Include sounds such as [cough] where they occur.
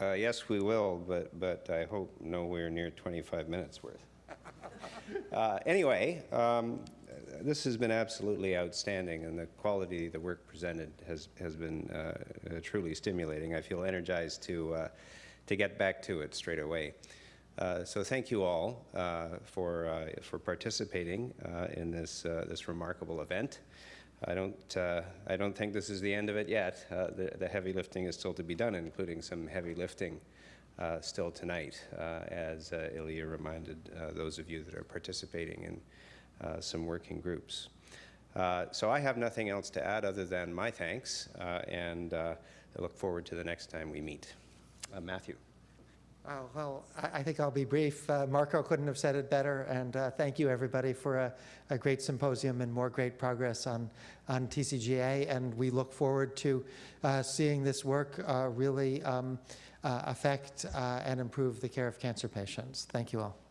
Uh, Yes, we will, but, but I hope nowhere near 25 minutes worth. [laughs] Uh, Anyway, um, this has been absolutely outstanding, and the quality of the work presented has, has been uh, uh, truly stimulating. I feel energized to, uh, to get back to it straight away. Uh, So thank you all uh, for, uh, for participating uh, in this, uh, this remarkable event. I don't, uh, I don't think this is the end of it yet. Uh, The the heavy lifting is still to be done, including some heavy lifting uh, still tonight, uh, as uh, Ilya reminded uh, those of you that are participating in some working groups. So I have nothing else to add other than my thanks, and I look forward to the next time we meet. Matthew. Oh, well, I, think I'll be brief. Uh, Marco couldn't have said it better, and uh, thank you, everybody, for a, a great symposium and more great progress on, on TCGA, and we look forward to uh, seeing this work uh, really um, uh, affect and improve the care of cancer patients. Thank you all.